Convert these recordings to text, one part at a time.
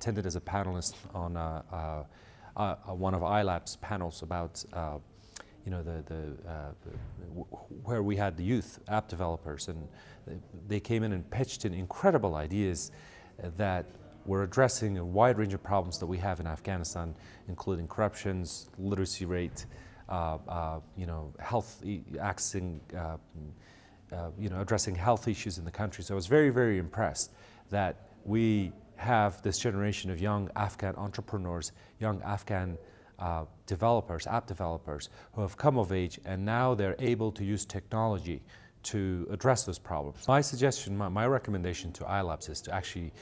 attended as a panelist on uh, uh, uh, one of ILAP's panels about you know, the, the, where we had the youth app developers and they came in and pitched in incredible ideas that were addressing a wide range of problems that we have in Afghanistan, including corruptions, literacy rate, you know, health, accessing, uh, you know, addressing health issues in the country. So I was very, very impressed that we have this generation of young Afghan entrepreneurs, young Afghan uh, developers, app developers, who have come of age and now they're able to use technology to address those problems. My suggestion, my, my recommendation to iLabs is to actually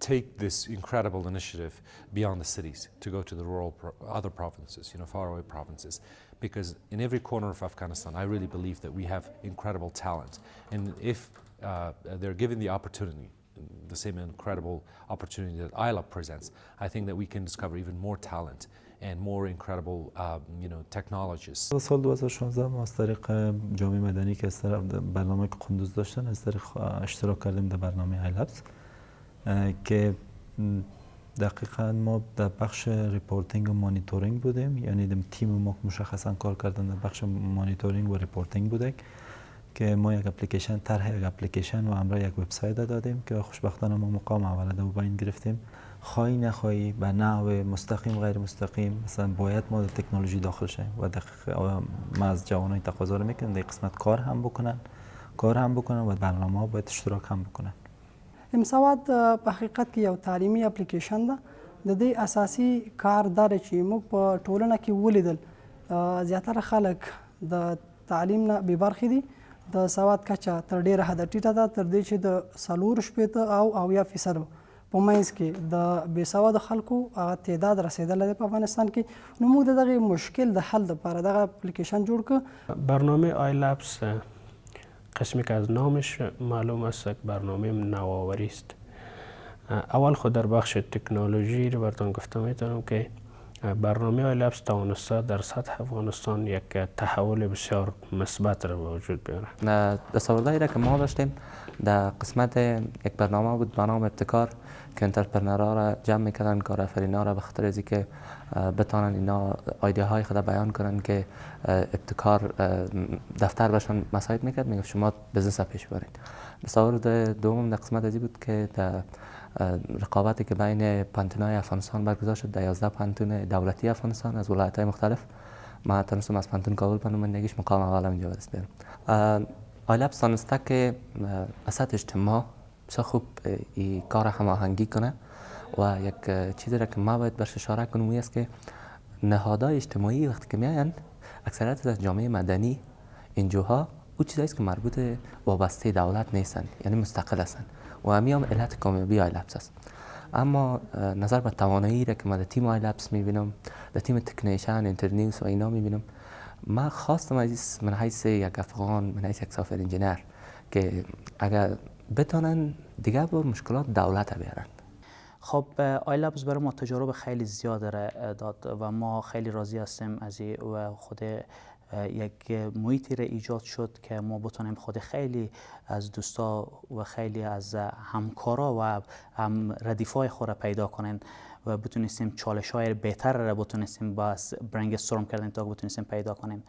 take this incredible initiative beyond the cities, to go to the rural, pro other provinces, you know, faraway provinces. Because in every corner of Afghanistan, I really believe that we have incredible talent. And if uh, they're given the opportunity, the same incredible opportunity that ILAB presents, I think that we can discover even more talent and more incredible um, you know, technologies. سال 2016 ما از طریق جامعه مدنی که از طرف برنامه که قندوز داشتن از طریق اشتراک کردیم در برنامه ILABS که دقیقا ما در بخش reporting و مانیتورینگ بودیم یعنی تیم ما مشخصا کار کردن در بخش مانیتورینگ و reporting بوده که ما یک اپلیکیشن طرح یک اپلیکیشن و امرا یک وبسایت دادیم که خوشبختانه ما مقام اول در این گرفتیم. خواهی نخواهی به نحو مستقیم غیر مستقیم مثلا باید ما تکنولوژی داخل شیم و دقیق ما از جوانای تقاضا رو می‌کنیم در قسمت کار هم بکنن. کار هم بکنن و برنامه ها باید اشتراک هم بکنن. امسواد په حقیقت کې یو تعلیمي اپلیکیشن ده د دې اساسي کار دا چې موږ په ټولنه کې ولیدل. زیاتره خلک د تعلیم نه بې برخې دي. د سواد کچه تر ډیره حده ټیټه ده تر دې چې د څلور شپېته او اویا فیصدو په منځ کې د بې سواده خلکو هغه تعداد رسیدلی دی په افغانستان کې. نو موږ د دغه مشکل د حل لپاره دغه اپلیکیشن جوړ کړ. برنامه آی لابس قسمی که از نامش معلوم است که برنامه نوآوری است. اول خود در بخش تکنولوژی رو براتون گفته میتونم که برنامه آی لابس توانسته در سطح افغانستان یک تحول بسیار مثبت رو به وجود بیاره. تصوردهایی که ما داشتیم در قسمت یک برنامه بود به نام ابتکار که انترپرنرها را جمع می‌کردن کارآفرینا را به خاطر که بتانن اینا ایده های خود بیان کنن که ابتکار دفتر بهشون مساعد می‌کرد می‌گفت شما بزنس پیش برید تصاورد دوم در قسمت ازی بود که در رقابتی که بین پانتونای افغانستان برگزار شد در 11 پانتون دولتی افغانستان از ولایت های مختلف. ما تونستم از پانتون کابل به نمایندگیش مقام اول اینجا برسیدم آیلاب سانسته که اسات اجتماع بسیار خوب ای کار هماهنگی کنه و یک چیزی را که ما باید برش اشاره کنم است که نهادهای اجتماعی وقتی که میاین اکثریت از جامعه مدنی اینجوها او چیزایی که مربوط وابسته دولت نیستن یعنی مستقل هستن. و همی هم علت کامیابی ILABS است اما نظر به توانایی را که ما در تیم ILABS می‌بینم در تیم technician Internews و اینا می‌بینم ما خواستم از من حیث یک افغان من حیث یک software engineer که اگر بتونن دیگه با مشکلات دولت بیارن. خب ILABS برای ما تجارب خیلی زیاد داد و ما خیلی راضی هستیم از و خود یک محیطی را ایجاد شد که ما بتونیم خود خیلی از دوستا و خیلی از همکارا و هم ردیفای خود را پیدا کنیم و بتونستیم چالش های بهتر را بتونستیم با برنگ استرام کردن تا بتونستیم پیدا کنیم.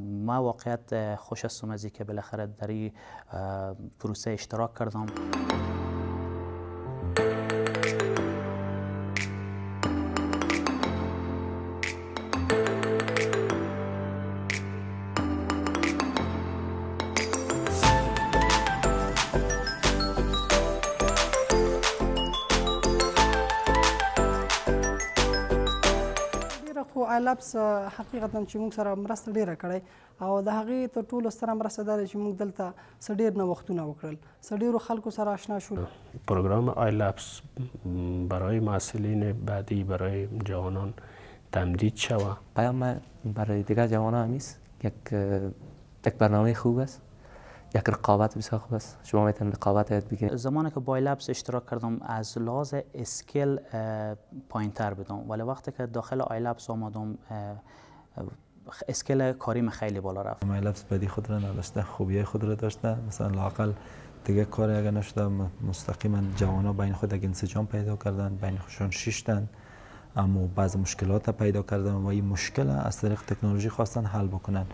ما واقعیت خوش هستم از که بالاخره در این پروسه اشتراک کردم. ILABS حقیقتا چې موږ سره مرسته ډیره کړې او د هغې تر ټولو ستره مرسته دا چې موږ دلته څه ډیر نوښتونه وکړل څه ډیرو خلکو سره آشنا شو program ILABS برای مسئولین بعدی برای جوانان تمدید شود پیام برای دیگر جوانان هم یک یک برنامه خوب است یک رقابت بسیار خوب است. شما می‌تونید رقابت یاد بگیرید. زمانی که با ILABS اشتراک کردم از لحاظ skill پایین تر بدم. ولی وقتی که داخل آی لبس آمدم اسکیل کاریم خیلی بالا رفت. آی لبس بدی خود را نداشته خوبی خود را داشته. مثلا لاقل دیگه کار اگر نشده مستقیما جوان ها بین خود اگه انسجام پیدا کردن بین خودشان شیشتن اما بعض مشکلات پیدا کردن و این مشکل از طریق تکنولوژی خواستن حل بکنن.